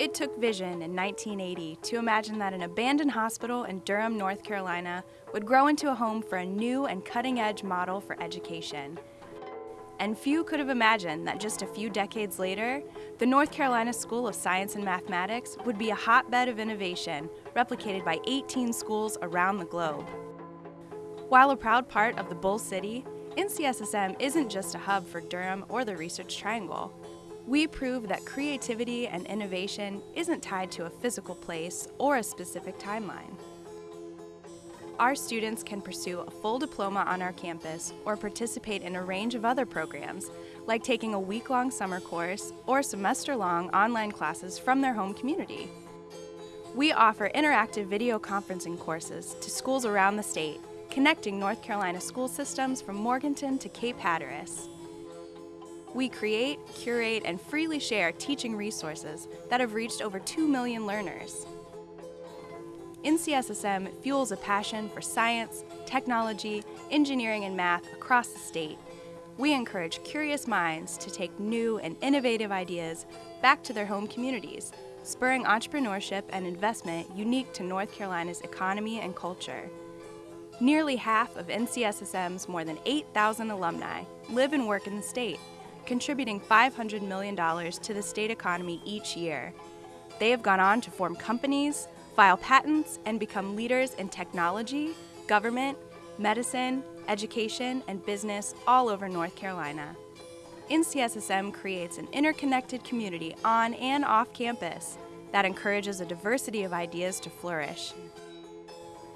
It took vision in 1980 to imagine that an abandoned hospital in Durham, North Carolina would grow into a home for a new and cutting-edge model for education. And few could have imagined that just a few decades later, the North Carolina School of Science and Mathematics would be a hotbed of innovation, replicated by 18 schools around the globe. While a proud part of the Bull City, NCSSM isn't just a hub for Durham or the Research Triangle. We prove that creativity and innovation isn't tied to a physical place or a specific timeline. Our students can pursue a full diploma on our campus or participate in a range of other programs, like taking a week-long summer course or semester-long online classes from their home community. We offer interactive video conferencing courses to schools around the state, connecting North Carolina school systems from Morganton to Cape Hatteras. We create, curate, and freely share teaching resources that have reached over 2 million learners. NCSSM fuels a passion for science, technology, engineering, and math across the state. We encourage curious minds to take new and innovative ideas back to their home communities, spurring entrepreneurship and investment unique to North Carolina's economy and culture. Nearly half of NCSSM's more than 8,000 alumni live and work in the state, contributing $500 million to the state economy each year. They have gone on to form companies, file patents, and become leaders in technology, government, medicine, education, and business all over North Carolina. NCSSM creates an interconnected community on and off campus that encourages a diversity of ideas to flourish.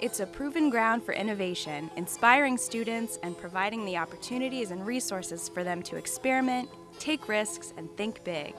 It's a proven ground for innovation, inspiring students and providing the opportunities and resources for them to experiment, take risks, and think big.